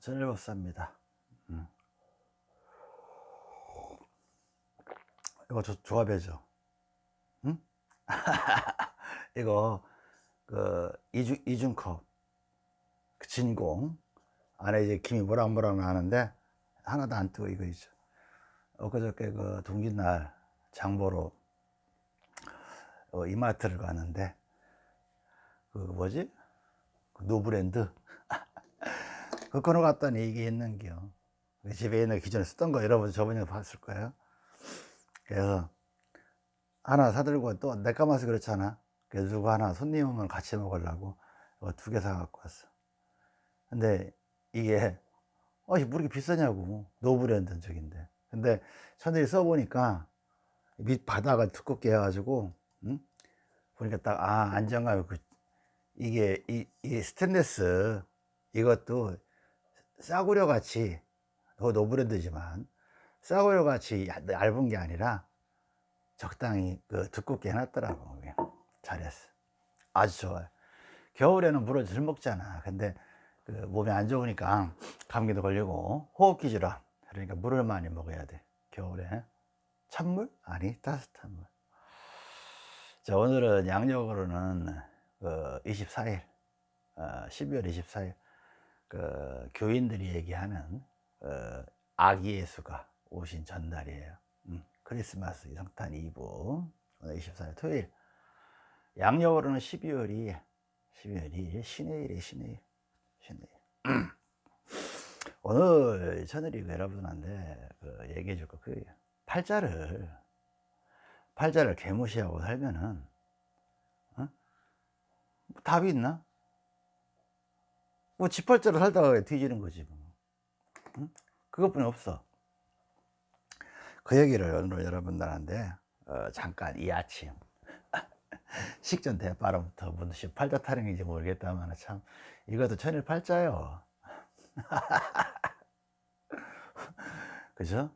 전일법사입니다. 음. 이거 조, 조합해죠 응? 이거 그 이중, 이중컵 그 진공 안에 이제 김이 모락모락 나는데 하나도 안 뜨고 이거 있죠 엊그저께 그 동짓날 장보러 어, 이마트를 갔는데 그 뭐지? 그 노브랜드 그 갔더니 이게 있는겨. 그 집에 있는 기존에 쓰던 거 여러분 저번에 봤을 거예요. 그래서 하나 사들고 또 내 까마서 그렇잖아. 그래서 누구 하나 손님 오면 같이 먹으려고 두 개 사갖고 왔어. 근데 이게 어, 뭐 이렇게 비싸냐고. 노브랜드 적인데. 근데 천일이 써보니까 밑 바닥을 두껍게 해가지고 응? 보니까 딱 아 안정감이 그 이게 이, 이 스테인레스 이것도 싸구려 같이 더 노브랜드지만 싸구려 같이 얇은 게 아니라 적당히 그 두껍게 해놨더라고 잘했어. 아주 좋아요. 겨울에는 물을 덜 먹잖아. 근데 그 몸에 안 좋으니까 감기도 걸리고 호흡기 질환 그러니까 물을 많이 먹어야 돼 겨울에. 찬물? 아니 따뜻한 물. 자 오늘은 양력으로는 그 24일 어, 12월 24일 그 교인들이 얘기하는 어, 아기 예수가 오신 전날이에요 음, 크리스마스 이성탄 이브 오늘 24일 토요일 양력으로는 12월이 12월이 신의 일이 신의 일 신의 일 오늘 저늘이 여러분한테 그 얘기해 줄 거 그 팔자를 팔자를 개무시하고 살면은 어? 뭐 답이 있나? 뭐 지팔자로 살다가 뒤지는 거지 뭐. 응? 그것뿐이 없어 그 얘기를 오늘 여러분들한테 어, 잠깐 이 아침 식전 대바람부터 무슨 팔자 타령인지 모르겠다만 참 이것도 천일팔자요 그죠?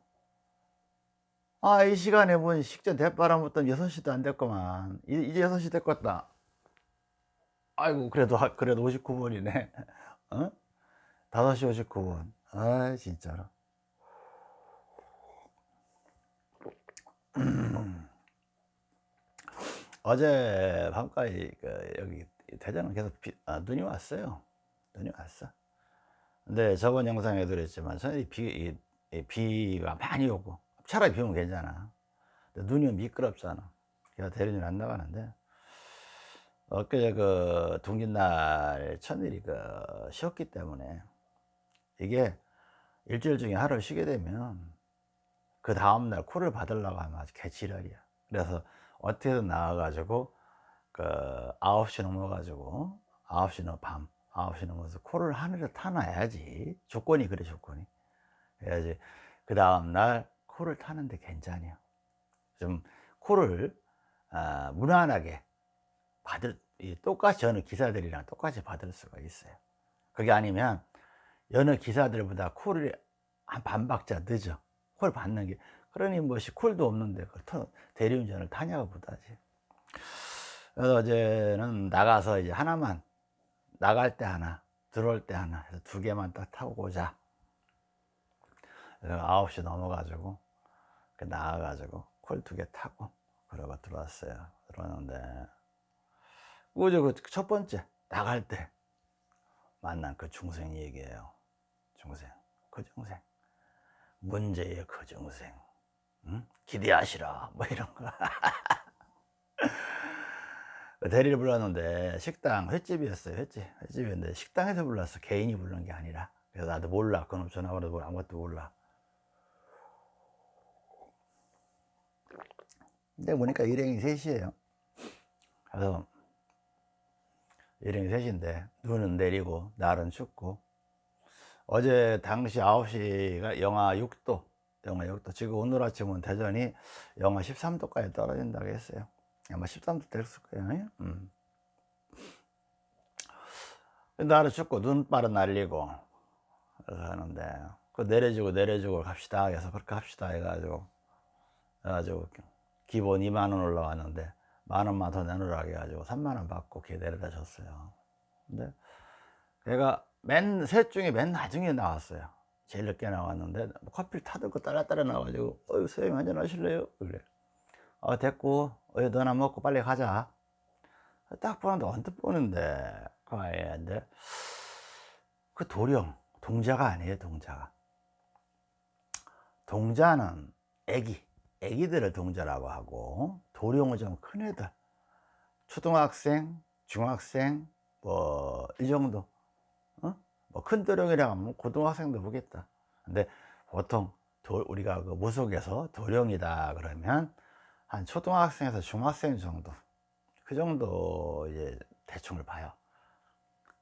아, 이 시간에 본 식전 대바람부터 6시도 안 됐구만. 이제 6시 됐겠다. 아이고, 그래도, 그래도 59분이네. 어? 5시 59분. 아, 진짜로. 어제 밤까지 그 여기 대전은 계속 비, 아, 눈이 왔어요. 눈이 왔어. 근데 저번 영상에도 그랬지만 저는 비, 이, 비가 많이 오고 차라리 비 오면 괜찮아 눈이 미끄럽잖아 그래서 대리는 안 나가는데 엊그제 그 동짓날 천일이 그 쉬었기 때문에 이게 일주일 중에 하루 쉬게 되면 그 다음날 코를 받으려고 하면 아주 개지랄이야. 그래서 어떻게든 나와가지고 그 9시 넘어가지고 9시 넘어 밤 9시 넘어서 코를 하늘에 타놔야지. 조건이 그래 조건이. 해야지 그 다음날 코를 타는데 괜찮아요 좀 코를 아, 무난하게 받을 똑같이 어느 기사들이랑 똑같이 받을 수가 있어요. 그게 아니면 여느 기사들보다 코를 한 반박자 늦어. 코를 받는 게. 그러니 뭐시 콜도 없는데 대리운전을 타냐고 보다지. 그래서 어제는 나가서 이제 하나만 나갈 때 하나 들어올 때 하나 해서 두 개만 딱 타고 오자. 9시 넘어가지고 나와가지고 콜 두 개 타고 그러고 들어왔어요. 들어왔는데 그저 그첫 번째 나갈 때 만난 그 중생 얘기예요. 중생 그 중생. 문제의 그 중생. 응? 기대하시라. 뭐 이런 거. 대리를 불렀는데 식당 횟집이었어요 횟집. 횟집이었는데 식당에서 불렀어 개인이 부른 게 아니라 그래서 나도 몰라. 그놈 전화번호도 아무것도 몰라. 근데 보니까 일행이 셋이에요. 그래서 일행이 셋인데 눈은 내리고 날은 춥고. 어제 당시 9시가 영하 6도 영하 6도. 지금 오늘 아침은 대전이 영하 13도까지 떨어진다고 했어요. 아마 13도 됐을 거예요. 음. 날은 춥고 눈발은 날리고 하는데 그 내려주고 내려주고 갑시다. 해서 그렇게 합시다 해가지고 해가지고 기본 2만원 올라왔는데 만 원만 더 내놓으라고 해가지고 3만 원 받고 걔 내려다 줬어요. 근데 걔가 맨 셋 중에 맨 나중에 나왔어요. 제일 늦게 나왔는데 뭐 커피를 타들고 따라 따라 나와가지고 어유 선생님 한잔 하실래요? 그래. 어 됐고 어유 너나 먹고 빨리 가자. 딱 보는데 언뜻 보는데 그 아이인데 그 도령 동자가 아니에요 동자가. 동자는 애기 애기들을 동자라고 하고 도령은 좀큰 애들. 초등학생 중학생 뭐 이 정도. 어? 뭐큰 도령이라 하면 고등학생도 보겠다. 근데 보통 도, 우리가 그 무속에서 도령이다 그러면 한 초등학생에서 중학생 정도. 그 정도 이제 대충을 봐요.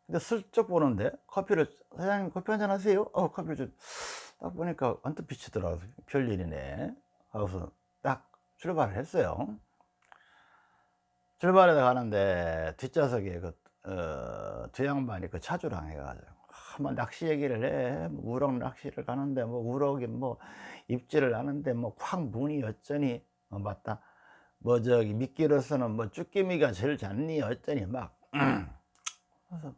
근데 슬쩍 보는데 커피를 사장님 커피 한잔 하세요? 어 커피를 좀딱 보니까 언뜻 비치더라고요. 별일이네. 하고서 딱 출발을 했어요 출발해 가는데 뒷좌석에 그, 어, 두 양반이 그 차주랑 해가지고 뭐 낚시 얘기를 해. 뭐 우럭 낚시를 가는데 뭐 우럭이 뭐 입질을 하는데 뭐콱 문이 어쩌니 어, 맞다. 뭐 저기 미끼로서는 뭐 쭈꾸미가 제일 잤니 어쩌니 막 그래서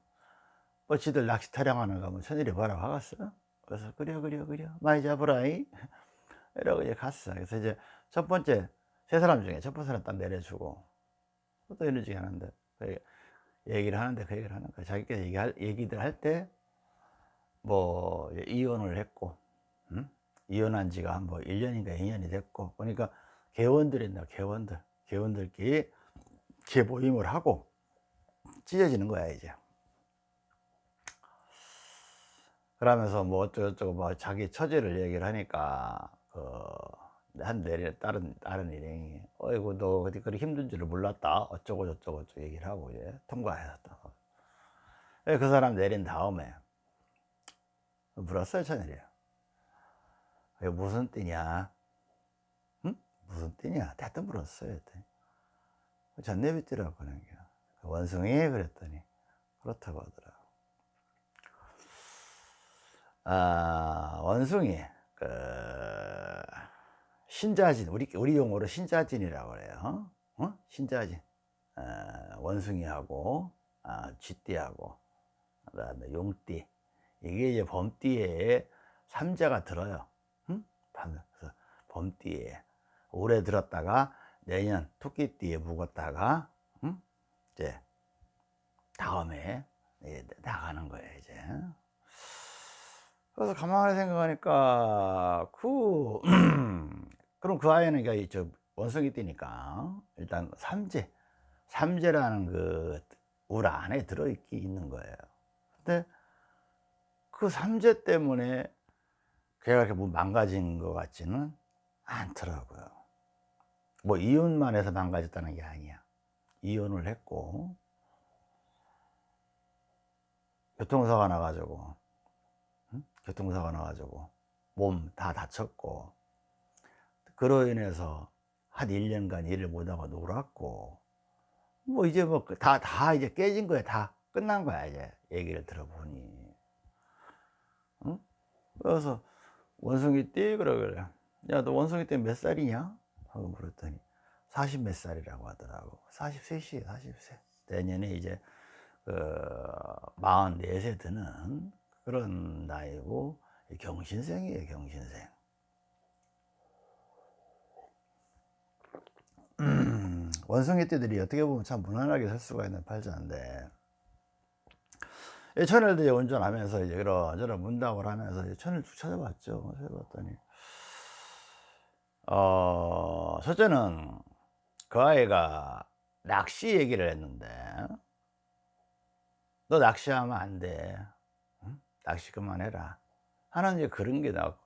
뭐 지들 낚시 타령하는 거뭐 천일이 봐라 하갔어. 그래서 그려 그려 그려 많이 잡으라이 이러고 이제 갔어. 그래서 이제 첫 번째 세 사람 중에 첫 번째 사람 딱 내려주고 또 이러지 하는데 그 얘기를 하는데 그 얘기를 하는 거야. 자기가 얘기할 얘기들 할 때 뭐 이혼을 했고 음? 이혼한 지가 뭐 1년인가 2년이 됐고 그러니까 개원들이 있나 개원들 개원들끼리 개모임을 하고 찢어지는 거야 이제 그러면서 뭐 어쩌고저쩌고 뭐 자기 처지를 얘기를 하니까 그 한 내리 다른 다른 일행이 어이구 너 어디 그리 힘든 줄을 몰랐다. 어쩌고 저쩌고 저쩌고 얘기를 하고 이제 통과했다 그 사람 내린 다음에 물었어요 천일이요 이게 무슨 띠냐? 응? 무슨 띠냐? 대뜸 물었어요 전내비띠라고 하는 게 원숭이? 그랬더니. 그렇다고 하더라고. 아, 원숭이. 그 신자진 우리 우리 용어로 신자진이라고 그래요. 어? 신자진 어, 원숭이하고 아, 쥐띠하고 그다음에 용띠 이게 이제 범띠에 삼자가 들어요. 응? 그래서 범띠에 올해 들었다가 내년 토끼띠에 묵었다가 응? 이제 다음에 나가는 거예요 이제. 그래서 가만히 생각하니까 그 그럼 그 아이는 저 원숭이 띠니까 일단 삼재 삼재라는 그 울 안에 들어있기 있는 거예요. 근데 그 삼재 때문에 걔가 이렇게 뭐 망가진 것 같지는 않더라고요. 뭐 이혼만 해서 망가졌다는 게 아니야. 이혼을 했고. 교통사가 나가지고 교통사가 나가지고 몸 다 다쳤고 그로 인해서 한 1년간 일을 못하고 놀았고 뭐 이제 뭐 다다 다 이제 깨진 거야. 다 끝난 거야 이제 얘기를 들어보니. 응? 그래서 원숭이 띠 그러길래. 야 너 원숭이 때몇 살이냐? 하고 물었더니 40 몇 살이라고 하더라고. 43시 40세 내년에 이제 그 44세 드는 그런 나이고 경신생이에요 경신생 원숭이 띠들이 어떻게 보면 참 무난하게 살 수가 있는 팔자인데 천일도 이제 운전하면서 이제 이런저런 문답을 하면서 천일 쭉 찾아봤죠. 찾아봤더니 어 첫째는 그 아이가 낚시 얘기를 했는데 너 낚시하면 안돼. 낚시 그만해라. 하는 이제 그런 게 나고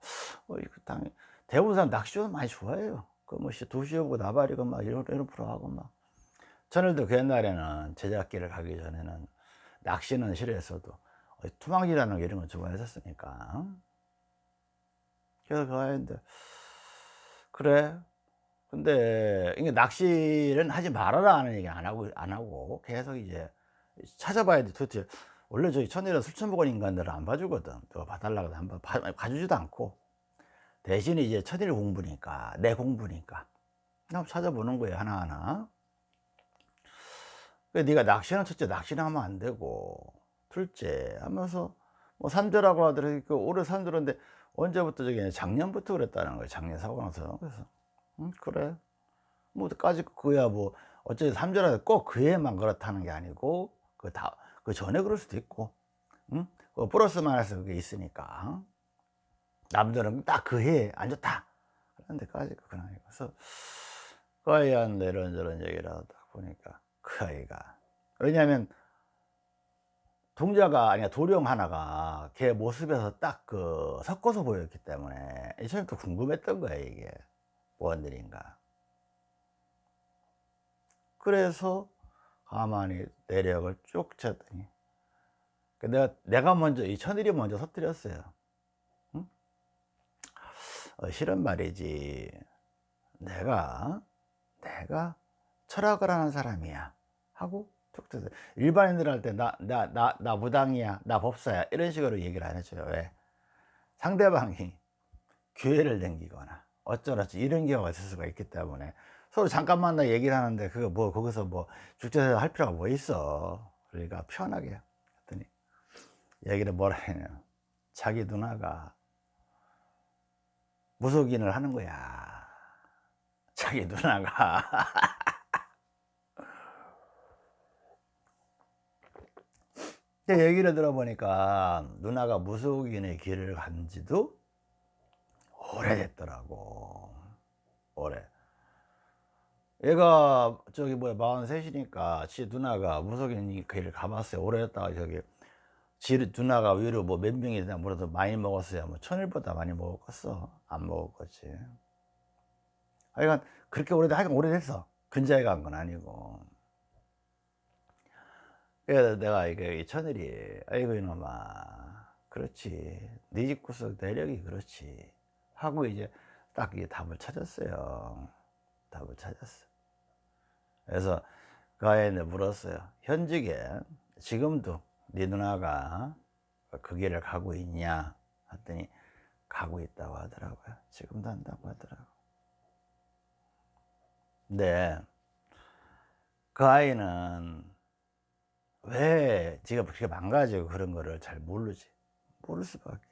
어, 당 대부분 사람 낚시도 많이 좋아해요 그뭐 도시오고 나발이고 막 이런 이런 프로 하고 막. 저늘도 그 옛날에는 제작기를 가기 전에는 낚시는 싫어했어도 투망지라는 거 이런 거 좋아했었으니까 그래서 그 아이인데 그래. 근데 이게 낚시는 하지 말아라 하는 얘기 안 하고 안 하고 계속 이제 찾아봐야 돼 도대체 원래 저희 천일은 술 처먹은 인간들은 안 봐주거든. 누가 봐달라고 한번 봐주지도 않고 대신에 이제 천일 공부니까 내 공부니까. 한번 찾아보는 거예요 하나하나. 네가 낚시는 첫째 낚시는 하면 안 되고 둘째 하면서 뭐 산조라고 하더라도 그 올해 산조인데 언제부터 저기 작년부터 그랬다는 거예요 작년 사고 나서. 그래서 음, 그래. 뭐까지 그야 뭐 어쨌든 삼조라도 꼭 그 해만 그렇다는 게 아니고 그 다 그 전에 그럴 수도 있고 응? 그 플러스 마이너스 그게 있으니까 남들은 딱 그 해에 안 좋다. 그런 데까지 아니고 그래서 그 아이한테 이런저런 얘기를 하다 보니까 그 아이가. 왜냐하면 동자가 아니야 도령 하나가 걔 모습에서 딱 그 섞어서 보였기 때문에 처음부터 궁금했던 거예요 이게. 뭔 일인가. 그래서 가만히 내력을 쭉 쳤더니 그 내가 내가 먼저 이 천일이 먼저 터뜨렸어요 실은 말이지. 내가 내가 철학을 하는 사람이야. 하고 툭 쳐서 일반인들 할때나나 나 나 무당이야 나 법사야. 이런 식으로 얘기를 안 해줘요. 왜? 상대방이 교회를 댕기거나 어쩌라지 이런 경우가 있을 수가 있기 때문에. 서로 잠깐 만 나 얘기를 하는데 그거 뭐 거기서 뭐 죽제사 할 필요가 뭐 있어? 그러니까 편하게 했더니 얘기를 뭐라 했냐 자기 누나가 무속인을 하는 거야. 자기 누나가. 얘기를 들어보니까 누나가 무속인의 길을 간 지도 오래됐더라고. 오래. 얘가 저기 뭐야 43이니까 지 누나가 무속인 길을 가봤어요. 오래됐다가 저기 지 누나가 위로 뭐 몇 명이나 물어도 많이 먹었어요 뭐 천일보다 많이 먹었겠어? 안 먹었겠지. 하여간 그렇게 오래돼 하여간 오래됐어 근자에 간 건 아니고. 그래서 내가 이게 천일이 아이고 이놈아. 그렇지. 네 집 구석 내력이 그렇지. 하고 이제 딱 이게 답을 찾았어요. 답을 찾았어. 그래서 그 아이한테 물었어요. 현직에 지금도 네 누나가 그 길을 가고 있냐 했더니 가고 있다고 하더라고요. 지금도 한다고 하더라고. 근데 그 아이는 왜 지가 그렇게 망가지고 그런 거를 잘 모르지? 모를 수밖에.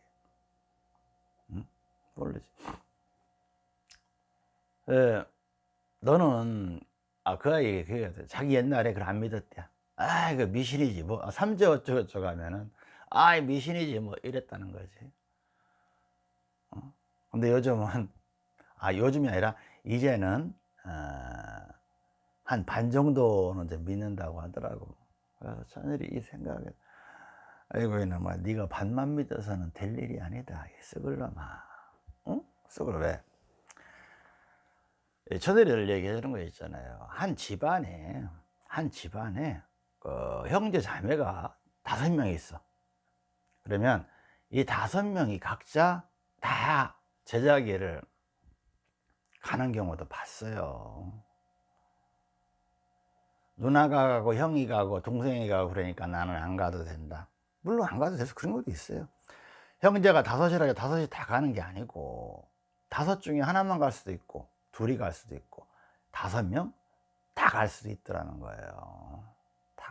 응? 모르지. 에, 너는 아그 아이 그 자기 옛날에 그걸 안 믿었대 아 이거 미신이지 뭐. 삼재 어쩌고 저쩌고 하면은 아 미신이지 뭐 이랬다는 거지. 어? 근데 요즘은 아 요즘이 아니라 이제는 어, 한반 정도는 이제 믿는다고 하더라고. 그래서 천일이 이 생각에 아이고 이놈아 네가 반만 믿어서는 될 일이 아니다. 썩을 놈아 응? 썩을 왜? 천일이를 얘기해 주는 거 있잖아요. 한 집안에 한 집안에 그 형제 자매가 다섯 명 있어. 그러면 이 다섯 명이 각자 다 제자기를 가는 경우도 봤어요. 누나가 가고 형이 가고 동생이 가고 그러니까 나는 안 가도 된다. 물론 안 가도 돼서 그런 것도 있어요. 형제가 다섯이라 다섯이 다 가는 게 아니고 다섯 중에 하나만 갈 수도 있고 둘이 갈 수도 있고 다섯 명 다 갈 수도 있더라는 거예요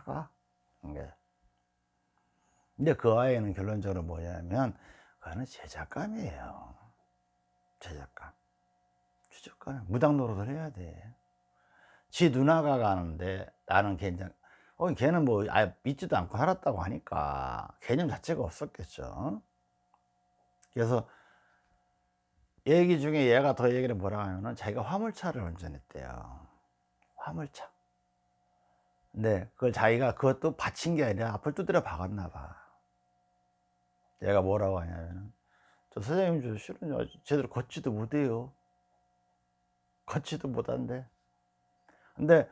다가? 근데 그 아이는 결론적으로 뭐냐면 그거는 제작감이에요. 제작감. 주적감. 무당 노릇을 해야 돼지 누나가 가는데 나는 괜찮 어, 걔는 뭐 아예 믿지도 않고 살았다고 하니까 개념 자체가 없었겠죠. 그래서 얘기 중에 얘가 더 얘기를 뭐라 하면은 자기가 화물차를 운전했대요. 화물차 근데 그걸 자기가 그것도 받친 게 아니라 앞을 두드려 박았나 봐. 얘가 뭐라고 하냐면은 저 사장님 저 실은 제대로 걷지도 못해요. 걷지도 못한대. 근데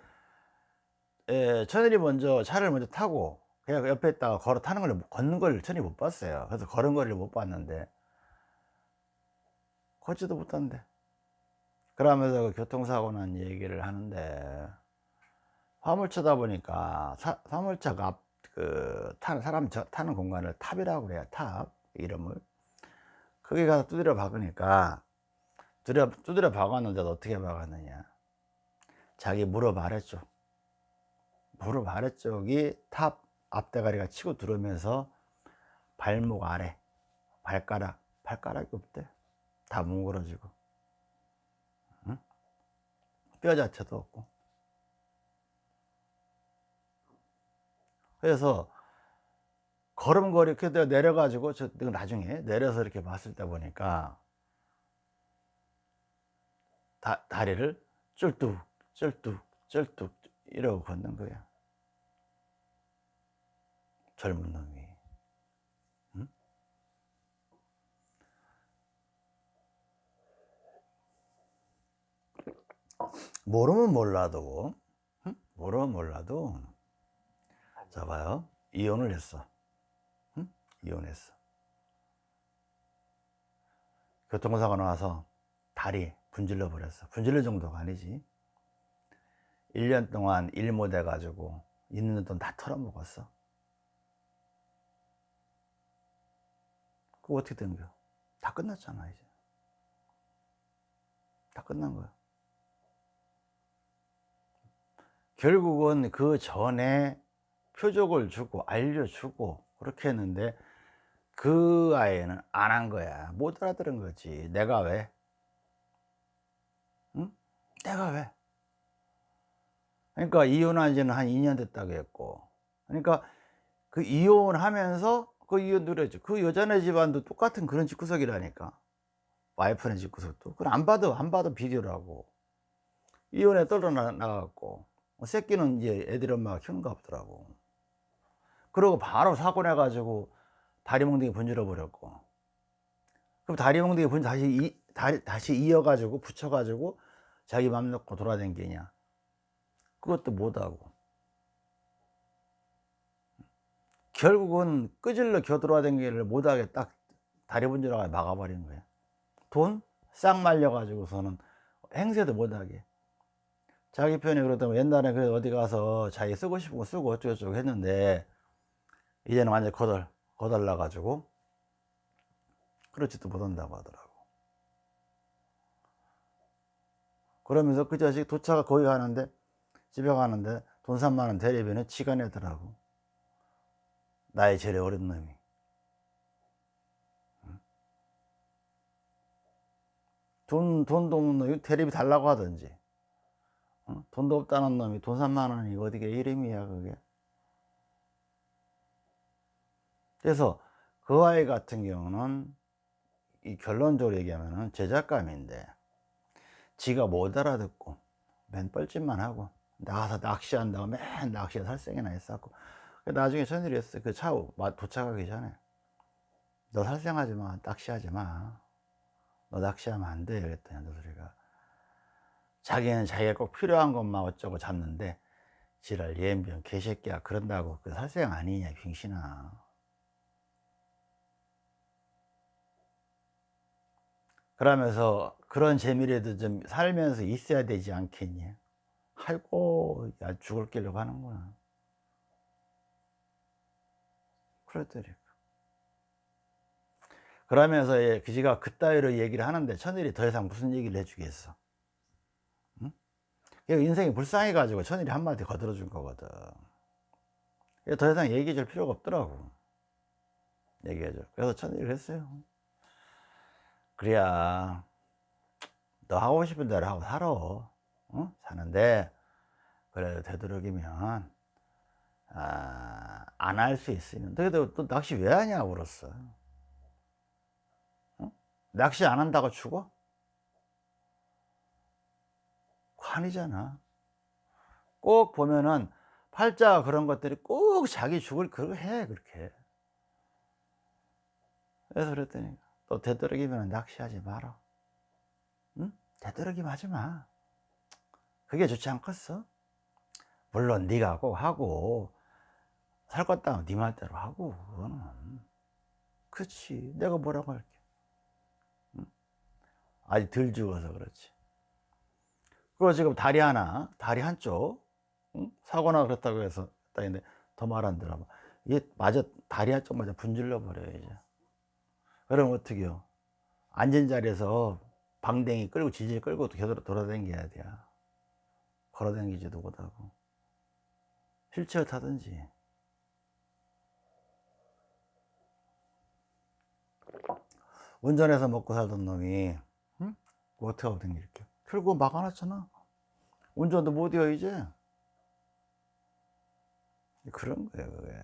에, 천일이 먼저 차를 먼저 타고 그냥 옆에 있다가 걸어 타는 걸 걷는 걸 천일이 못 봤어요. 그래서 거리를 못 봤는데 걷지도 못한대. 그러면서 그 교통사고 난 얘기를 하는데 화물차다 보니까 사, 화물차가 앞, 그, 타는, 사람 저, 타는 공간을 탑이라고 그래요 탑 이름을. 거기 가서 두드려 박으니까 두드려, 두드려 박았는데 어떻게 박았느냐. 자기 무릎 아래쪽 무릎 아래쪽이 탑 앞대가리가 치고 들어오면서 발목 아래 발가락 발가락이 없대. 다 뭉그러지고. 응? 뼈 자체도 없고 그래서 걸음걸이 이렇게 내려가지고 저 나중에 내려서 이렇게 봤을 때 보니까 다, 다리를 쫄뚝 쫄뚝 쫄뚝 이러고 걷는 거야 젊은 놈이 응? 모르면 몰라도 응? 모르면 몰라도 자 봐요. 이혼을 했어. 응? 이혼했어. 교통사고 나와서 다리 분질러 버렸어. 분질러 정도가 아니지. 1년 동안 일 못해 가지고 있는 돈 다 털어먹었어. 그거 어떻게 된 거야? 다 끝났잖아 이제. 다 끝난 거야. 결국은 그 전에 표적을 주고 알려주고 그렇게 했는데 그 아이는 안 한 거야. 못 알아들은 거지. 내가 왜? 응? 내가 왜? 그러니까 이혼한 지는 한 2년 됐다고 했고. 그러니까 그 이혼하면서 그 이혼 누렸죠 그 여자네 집안도 똑같은 그런 집구석이라니까. 와이프네 집구석도. 그걸 안 봐도 안 봐도 비디오라고. 이혼에 떨어나갔고. 새끼는 이제 애들 엄마가 키우는가 보더라고 그러고 바로 사고 내가지고 다리 몽둥이 분질러 버렸고. 그럼 다리 몽둥이 분 다시 이, 다리, 다시 이어가지고 붙여가지고 자기 맘 놓고 돌아다니냐? 그것도 못하고. 결국은 끄질러 겨돌아다니기를 못하게 딱 다리 분질러가 막아버린 거야 돈 싹 말려가지고서는 행세도 못하게. 자기 편이 그러다면 옛날에 그 어디 가서 자기 쓰고 싶은 거 쓰고 어쩌고저쩌고 했는데 이제는 완전 거덜 거덜나 가지고 그렇지도 못한다고 하더라고. 그러면서 그 자식 도착을 거기 가는데 집에 가는데 돈 3만원 대리비는 지가 내더라고. 나의 제일 어린 놈이. 돈, 돈도 없는 놈이 대리비 달라고 하든지. 어? 돈도 없다는 놈이 돈 3만원이 어디게 이름이야 그게 그래서 그 아이 같은 경우는 이 결론적으로 얘기하면은 제작감인데 지가 못 알아듣고 맨 뻘짓만 하고 나가서 낚시한다고 맨 낚시에 살생이나 했었고 나중에 전일이 했어요. 그차 도착하기 전에. 너 살생하지 마. 낚시하지 마너 낚시하면 안돼. 그랬더니 너소리가 자기는 자기가 꼭 필요한 것만 어쩌고 잡는데 지랄 예병 개새끼야. 그런다고 그 살생 아니냐 빙신아 그러면서 그런 재미라도 좀 살면서 있어야 되지 않겠니? 아이고 야 죽을 길로 가는구나. 그러더라고 그러면서 그 지가 그따위로 얘기를 하는데 천일이 더 이상 무슨 얘기를 해주겠어? 응? 인생이 불쌍해 가지고 천일이 한마디 거들어 준 거거든. 더 이상 얘기해 줄 필요가 없더라고. 얘기해 줘 그래서 천일이 했어요 그래야 너 하고 싶은 대로 하고 살아 어? 사는데 그래도 되도록이면 아, 안 할 수 있으면 그래도 또 낚시 왜 하냐고 그랬어 어? 낚시 안 한다고 죽어? 관이잖아 꼭 보면은 팔자 그런 것들이 꼭 자기 죽을 그걸 해 그렇게 그래서 그랬더니 또 되도록이면 낚시하지 마라 응? 되도록이면 하지 마 그게 좋지 않겠어? 물론 네가 꼭 하고 살것 같다면 네 말대로 하고 그거는 그렇지 내가 뭐라고 할게 응? 아직 덜 죽어서 그렇지 그리고 지금 다리 하나 다리 한쪽 응? 사고나 그렇다고 해서 했는데 더 말 안 들어봐 이게 마저 다리 한쪽 마저 분질러 버려요 이제 그럼 어떻게 해요? 앉은 자리에서 방댕이 끌고 질질 끌고 돌아다녀야 돼 걸어다니지도 못하고. 휠체어 타든지. 운전해서 먹고 살던 놈이 응? 뭐 어떻게 하거든 이렇게. 결국 막아놨잖아. 운전도 못해요 이제. 그런 거예요 그게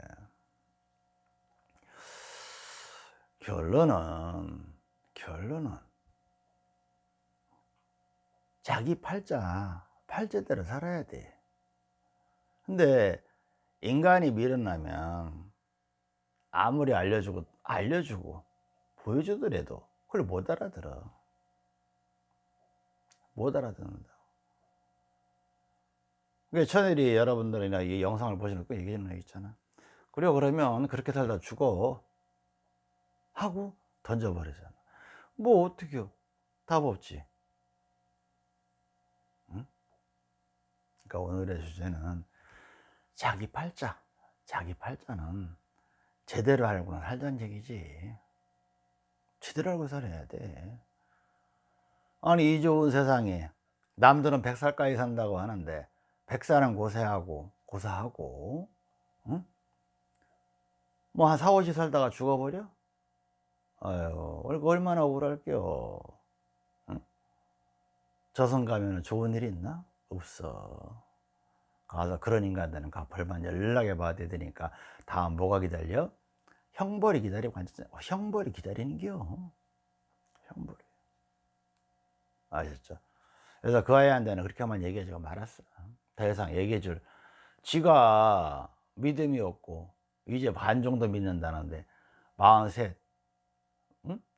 결론은 결론은 자기 팔자 팔자대로 살아야 돼. 근데 인간이 미련나면 아무리 알려주고 알려주고 보여주더라도 그걸 못 알아들어. 못 알아듣는다 그게 천일이 여러분들이나 이 영상을 보시는 거 얘기하는 거 있잖아. 그래 그러면 그렇게 살다 죽어 하고 던져버리잖아 뭐 어떻게요 답 없지 응? 그러니까 오늘의 주제는 자기 팔자 자기 팔자는 제대로 알고 살자는 얘기지 제대로 알고 살아야 돼 아니 이 좋은 세상에 남들은 100살까지 산다고 하는데 100살은 고생하고 고사하고 응? 뭐한 4, 50 살다가 죽어버려? 아유 얼마나 억울할게요 응? 저승 가면 좋은 일 있나? 없어 가서 그런 인간들은 가 벌만 연락해 받아야 되니까 다음 뭐가 기다려? 형벌이 기다리고 앉았잖아 어, 형벌이 기다리는겨 형벌이 아셨죠? 그래서 그 아이한테는 그렇게만 얘기해주고 말았어 더 이상 얘기해줄 지가 믿음이 없고 이제 반 정도 믿는다는데 마흔셋 응?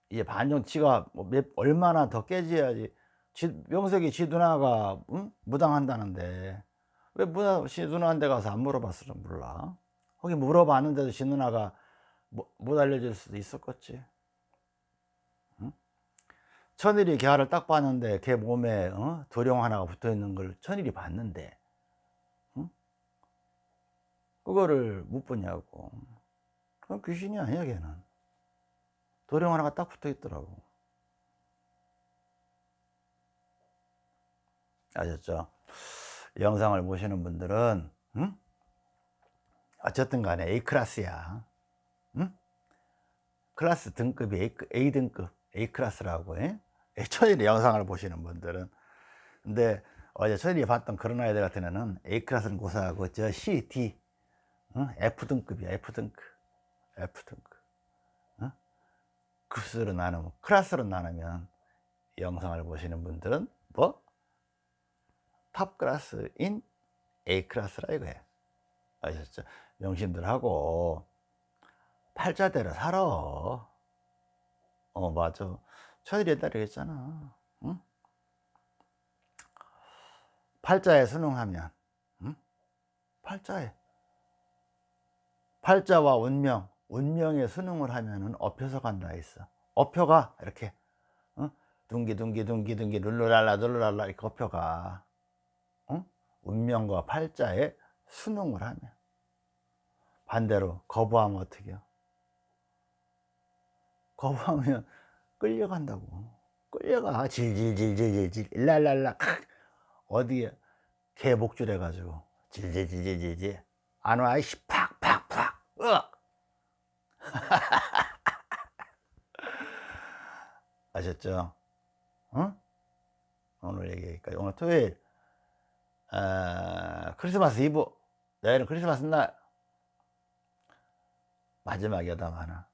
이제 반 정도 지가 뭐 몇, 얼마나 더 깨져야지 지, 명색이 지 누나가 응? 무당한다는데 왜 누나, 시 누나한테 가서 안 물어봤을지 몰라 거기 물어봤는데도 시 누나가 뭐, 못 알려줄 수도 있었겠지 응? 천일이 개화를 딱 봤는데 걔 몸에 어? 도령 하나가 붙어 있는 걸 천일이 봤는데 응? 그거를 못 보냐고 그건 귀신이 아니야 걔는 도령 하나가 딱 붙어 있더라고 아셨죠? 영상을 보시는 분들은 응? 어쨌든 간에 A클래스야 응? 클래스 등급이 A, A등급 A클래스라고 예? 천일이 영상을 보시는 분들은 근데 어제 천일이 봤던 그런 아이들 같은 애는 A class는 고사하고 저 C, D 응? F등급이야 F등급 F등급 응? 급수로 나누면 class로 나누면 영상을 보시는 분들은 뭐? 탑 클래스인 A 클래스라 이거예요 아셨죠? 명심들하고 팔자대로 살아 어 맞아 천일이 옛날에 했잖아 응? 팔자에 순응하면 응? 팔자에 팔자와 운명 운명에 순응을 하면은 업혀서 간다 했어. 업혀가. 이렇게. 어? 둥기 둥기 둥기 둥기 룰루랄라 룰루랄라 이렇게 업혀가. 운명과 팔자에 순응을 하면. 반대로 거부하면 어떻게 해요? 거부하면 끌려간다고. 끌려가. 질질질질질 일랄랄라. 어디에 개 목줄 해가지고. 질질질질질. 안와 이씨 아셨죠? 어? 오늘 얘기까지 오늘 토요일 어, 크리스마스 이브 내일은 크리스마스 날 마지막 여담 하나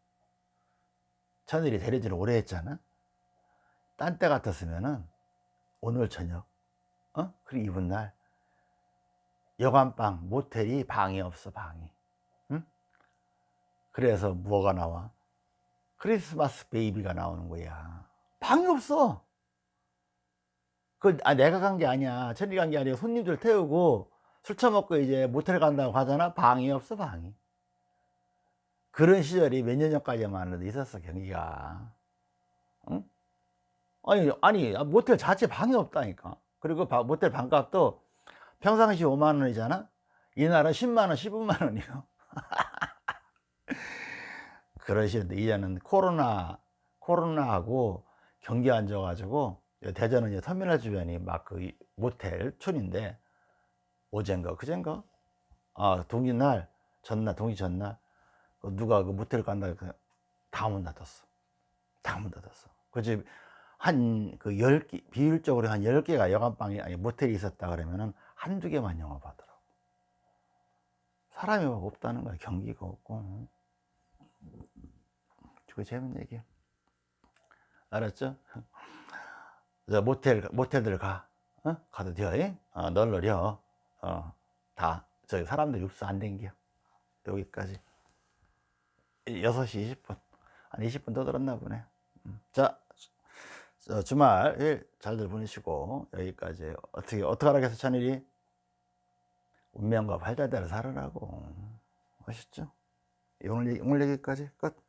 천일이 대리지를 오래 했잖아 딴 때 같았으면은 오늘 저녁 어? 그리고 이분 날 여관방 모텔이 방이 없어 방이 응? 그래서 뭐가 나와? 크리스마스 베이비가 나오는 거야. 방이 없어. 그 아, 내가 간 게 아니야. 천리 간 게 아니라 손님들 태우고 술 처먹고 이제 모텔 간다고 하잖아. 방이 없어 방이. 그런 시절이 몇 년 전까지만 해도 있었어 경기가. 응? 아니 아니 모텔 자체 방이 없다니까. 그리고 모텔 방값도 평상시 5만 원이잖아? 이날은 10만 원 15만 원이요 그런 시절인데 이제는 코로나 코로나하고 경기 안 좋아가지고 대전은 이제 터미널 주변이 막 그 모텔 촌인데 어젠가 그젠가? 아 동기 날 전날 동기 전날 그 누가 그 모텔 간다 다문 닫았어. 다 문 닫았어. 그 집 한 그 열 개 비율적으로 한 열개가 여관방이 아니 모텔이 있었다 그러면은 한두 개만 영업하더라고. 사람이 막 없다는 거야. 경기가 없고 그거 재밌는 얘기야. 알았죠? 저 모텔 모텔들 가. 어? 가도 돼 어, 널널혀 어, 다. 저기 사람들 육수 안 댕겨. 여기까지. 6시 20분. 한 20분 더 들었나 보네. 음. 자저 주말 일 잘들 보내시고 여기까지. 어떻게 어떻게 하라겠어 찬일이? 운명과 발달대로 살으라고. 아셨죠? 오늘, 오늘 얘기까지 끝